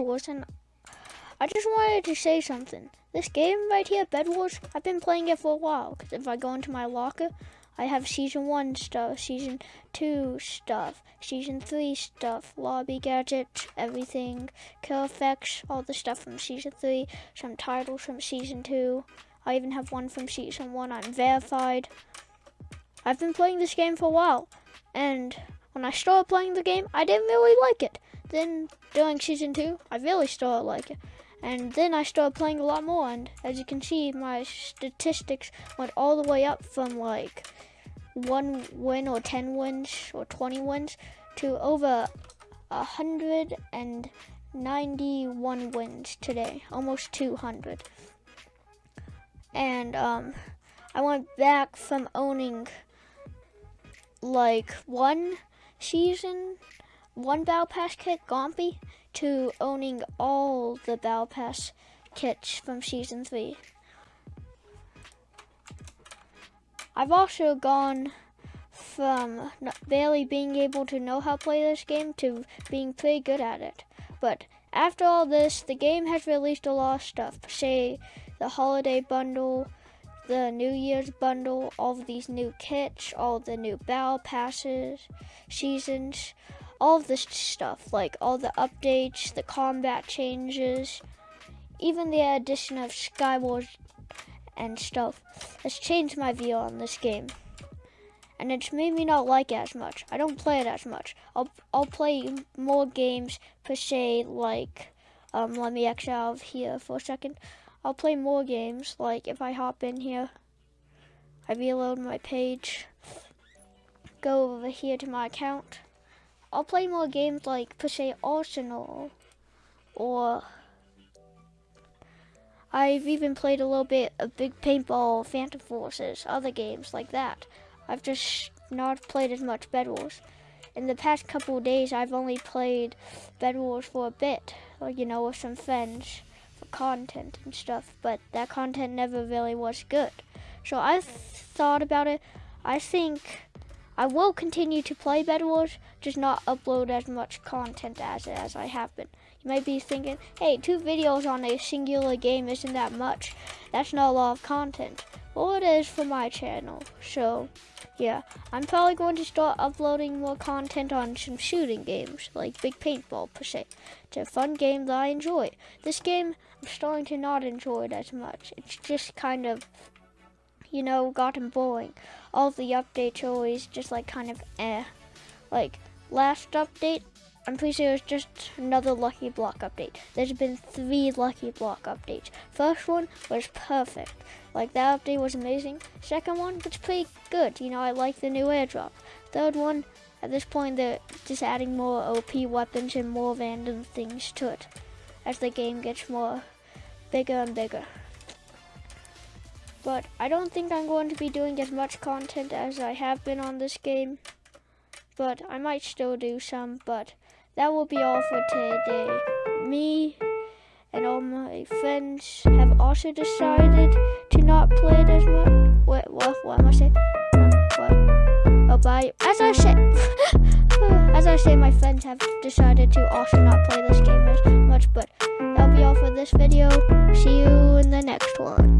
listen, I just wanted to say something. This game right here, Bed Wars, I've been playing it for a while. Because if I go into my locker, I have Season 1 stuff, Season 2 stuff, Season 3 stuff, lobby gadgets, everything, kill effects, all the stuff from Season 3, some titles from Season 2. I even have one from Season 1. I'm verified. I've been playing this game for a while. And when I started playing the game, I didn't really like it. Then during Season 2, I really started liking it. And then I started playing a lot more. And as you can see, my statistics went all the way up from like one win or 10 wins or 20 wins to over 191 wins today, almost 200. And um, I went back from owning like one season, one Battle Pass kit, Gompy, to owning all the Battle Pass kits from season three. I've also gone from barely being able to know how to play this game to being pretty good at it. But after all this, the game has released a lot of stuff. Say the holiday bundle, the New Year's bundle, all of these new kits, all the new battle passes, seasons, all of this stuff, like all the updates, the combat changes, even the addition of Skywars and stuff has changed my view on this game. And it's made me not like it as much. I don't play it as much. I'll I'll play more games per se like um let me exit out of here for a second. I'll play more games like if I hop in here I reload my page go over here to my account I'll play more games like se Arsenal or I've even played a little bit of Big Paintball, Phantom Forces, other games like that. I've just not played as much Bed Wars. In the past couple days, I've only played Bed Wars for a bit, like, you know, with some friends for content and stuff, but that content never really was good. So I've thought about it. I think I will continue to play Bed Wars, just not upload as much content as, as I have been. You might be thinking, hey, two videos on a singular game isn't that much. That's not a lot of content. Well, it is for my channel. So, yeah, I'm probably going to start uploading more content on some shooting games, like Big Paintball per se. It's a fun game that I enjoy. This game, I'm starting to not enjoy it as much. It's just kind of, you know, gotten boring. All the updates always just like kind of eh. Like, last update, I'm pretty sure it was just another Lucky Block update. There's been three Lucky Block updates. First one was perfect. Like that update was amazing. Second one was pretty good. You know, I like the new airdrop. Third one, at this point, they're just adding more OP weapons and more random things to it as the game gets more bigger and bigger. But I don't think I'm going to be doing as much content as I have been on this game. But I might still do some, but that will be all for today. Me and all my friends have also decided to not play it as much. Wait, what? What am I saying? What? Oh, bye. As I say, as I say, my friends have decided to also not play this game as much. But that'll be all for this video. See you in the next one.